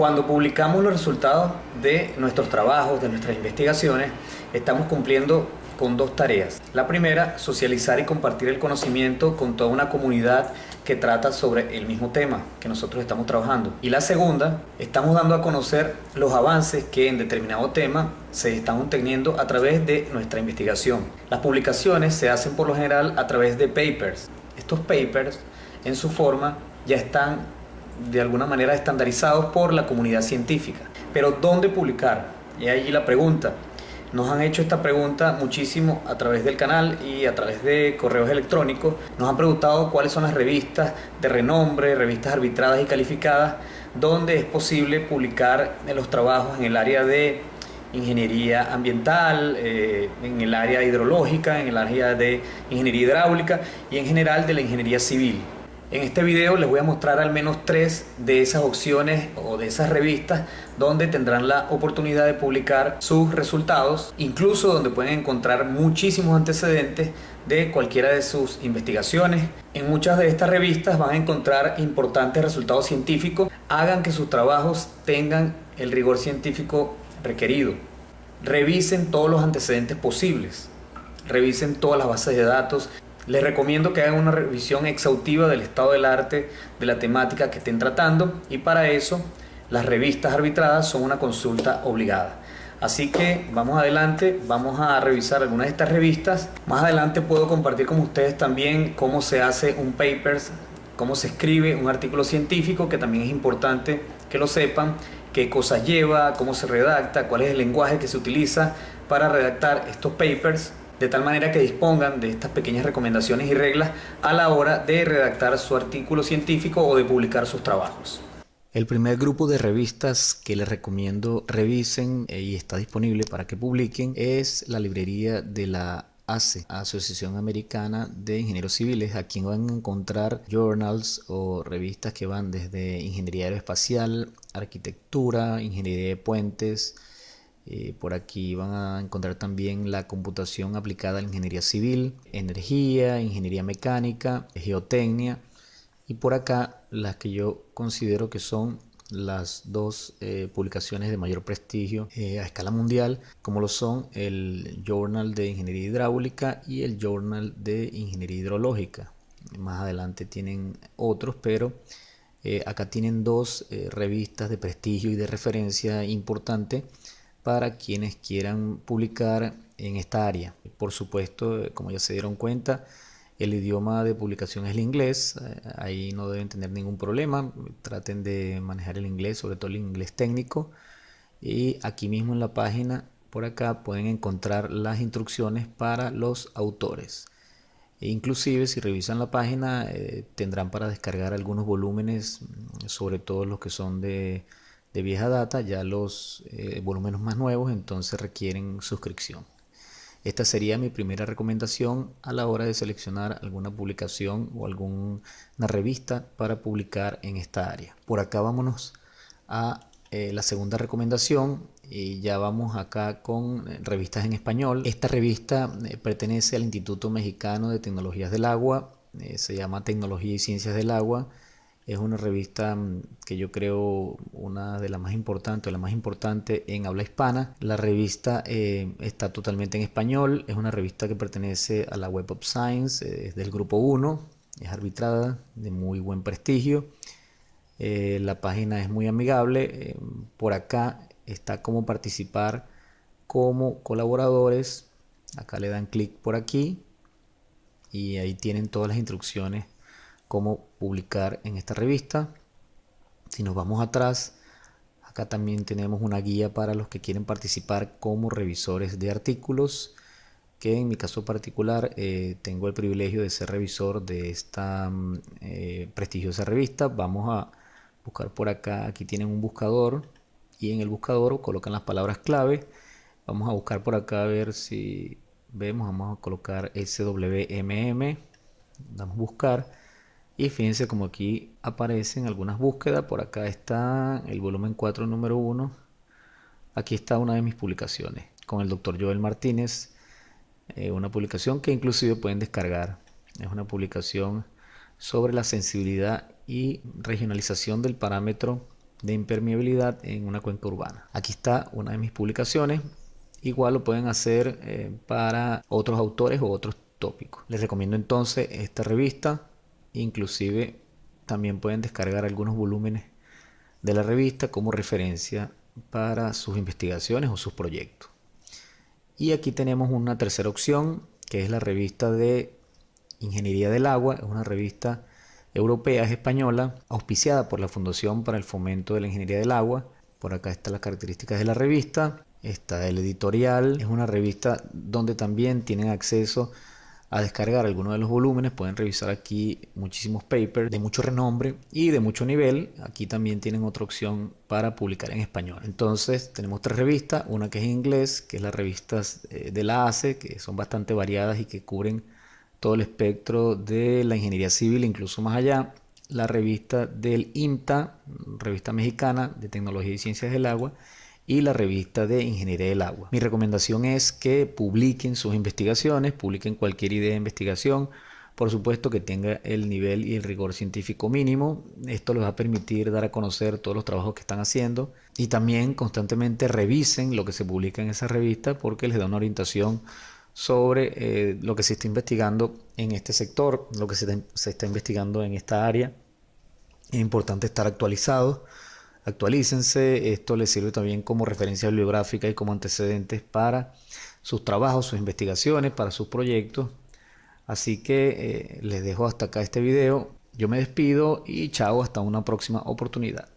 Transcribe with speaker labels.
Speaker 1: Cuando publicamos los resultados de nuestros trabajos, de nuestras investigaciones, estamos cumpliendo con dos tareas. La primera, socializar y compartir el conocimiento con toda una comunidad que trata sobre el mismo tema que nosotros estamos trabajando. Y la segunda, estamos dando a conocer los avances que en determinado tema se están obteniendo a través de nuestra investigación. Las publicaciones se hacen por lo general a través de papers. Estos papers en su forma ya están de alguna manera estandarizados por la comunidad científica. Pero ¿dónde publicar? Y ahí la pregunta. Nos han hecho esta pregunta muchísimo a través del canal y a través de correos electrónicos. Nos han preguntado cuáles son las revistas de renombre, revistas arbitradas y calificadas, donde es posible publicar los trabajos en el área de ingeniería ambiental, eh, en el área hidrológica, en el área de ingeniería hidráulica y en general de la ingeniería civil. En este video les voy a mostrar al menos tres de esas opciones o de esas revistas donde tendrán la oportunidad de publicar sus resultados, incluso donde pueden encontrar muchísimos antecedentes de cualquiera de sus investigaciones. En muchas de estas revistas van a encontrar importantes resultados científicos, hagan que sus trabajos tengan el rigor científico requerido. Revisen todos los antecedentes posibles, revisen todas las bases de datos, les recomiendo que hagan una revisión exhaustiva del estado del arte, de la temática que estén tratando y para eso las revistas arbitradas son una consulta obligada. Así que vamos adelante, vamos a revisar algunas de estas revistas. Más adelante puedo compartir con ustedes también cómo se hace un papers, cómo se escribe un artículo científico, que también es importante que lo sepan, qué cosas lleva, cómo se redacta, cuál es el lenguaje que se utiliza para redactar estos papers de tal manera que dispongan de estas pequeñas recomendaciones y reglas a la hora de redactar su artículo científico o de publicar sus trabajos.
Speaker 2: El primer grupo de revistas que les recomiendo revisen eh, y está disponible para que publiquen es la librería de la ACE, Asociación Americana de Ingenieros Civiles. Aquí van a encontrar journals o revistas que van desde ingeniería aeroespacial, arquitectura, ingeniería de puentes, eh, por aquí van a encontrar también la computación aplicada a la ingeniería civil, energía, ingeniería mecánica, geotecnia y por acá las que yo considero que son las dos eh, publicaciones de mayor prestigio eh, a escala mundial, como lo son el Journal de Ingeniería Hidráulica y el Journal de Ingeniería Hidrológica. Más adelante tienen otros, pero acá tienen dos revistas de prestigio y de referencia importante para quienes quieran publicar en esta área. Por supuesto, como ya se dieron cuenta, el idioma de publicación es el inglés, eh, ahí no deben tener ningún problema, traten de manejar el inglés, sobre todo el inglés técnico. Y aquí mismo en la página, por acá, pueden encontrar las instrucciones para los autores. E inclusive si revisan la página eh, tendrán para descargar algunos volúmenes, sobre todo los que son de de vieja data, ya los eh, volúmenes más nuevos entonces requieren suscripción. Esta sería mi primera recomendación a la hora de seleccionar alguna publicación o alguna revista para publicar en esta área. Por acá vámonos a eh, la segunda recomendación y ya vamos acá con eh, revistas en español. Esta revista pertenece al Instituto Mexicano de Tecnologías del Agua, se llama Tecnología y Ciencias del Agua es una revista mm, que yo creo una de las más importantes, la más importante en habla hispana. La revista eh, está totalmente en español, es una revista que pertenece a la Web of Science, eh, es del grupo 1, es arbitrada, de muy buen prestigio. Eh, la página es muy amigable, por acá está cómo participar como colaboradores, acá le dan clic por aquí y ahí tienen todas las instrucciones cómo publicar en esta revista. Si nos vamos atrás, acá también tenemos una guía para los que quieren participar como revisores de artículos, que en mi caso particular eh, tengo el privilegio de ser revisor de esta mm, eh, prestigiosa revista. Vamos a buscar por acá, aquí tienen un buscador y en el buscador colocan las palabras clave. Vamos a buscar por acá a ver si vemos, vamos a colocar SWMM, damos buscar y fíjense como aquí aparecen algunas búsquedas. Por acá está el volumen 4, número 1. Aquí está una de mis publicaciones con el doctor Joel Martínez. Eh, una publicación que inclusive pueden descargar. Es una publicación sobre la sensibilidad y regionalización del parámetro de impermeabilidad en una cuenca urbana. Aquí está una de mis publicaciones. Igual lo pueden hacer eh, para otros autores o otros tópicos. Les recomiendo entonces esta revista. Inclusive también pueden descargar algunos volúmenes de la revista como referencia para sus investigaciones o sus proyectos. Y aquí tenemos una tercera opción, que es la revista de Ingeniería del Agua, es una revista europea, es española, auspiciada por la Fundación para el Fomento de la Ingeniería del Agua. Por acá están las características de la revista, está el editorial, es una revista donde también tienen acceso a descargar algunos de los volúmenes. Pueden revisar aquí muchísimos papers de mucho renombre y de mucho nivel. Aquí también tienen otra opción para publicar en español. Entonces tenemos tres revistas, una que es en inglés, que es las revistas eh, de la ACE, que son bastante variadas y que cubren todo el espectro de la ingeniería civil, incluso más allá. La revista del IMTA, revista mexicana de tecnología y ciencias del agua y la revista de Ingeniería del Agua. Mi recomendación es que publiquen sus investigaciones, publiquen cualquier idea de investigación, por supuesto que tenga el nivel y el rigor científico mínimo. Esto les va a permitir dar a conocer todos los trabajos que están haciendo y también constantemente revisen lo que se publica en esa revista porque les da una orientación sobre eh, lo que se está investigando en este sector, lo que se, se está investigando en esta área. Es importante estar actualizado actualícense, esto les sirve también como referencia bibliográfica y como antecedentes para sus trabajos, sus investigaciones, para sus proyectos. Así que eh, les dejo hasta acá este video, yo me despido y chao hasta una próxima oportunidad.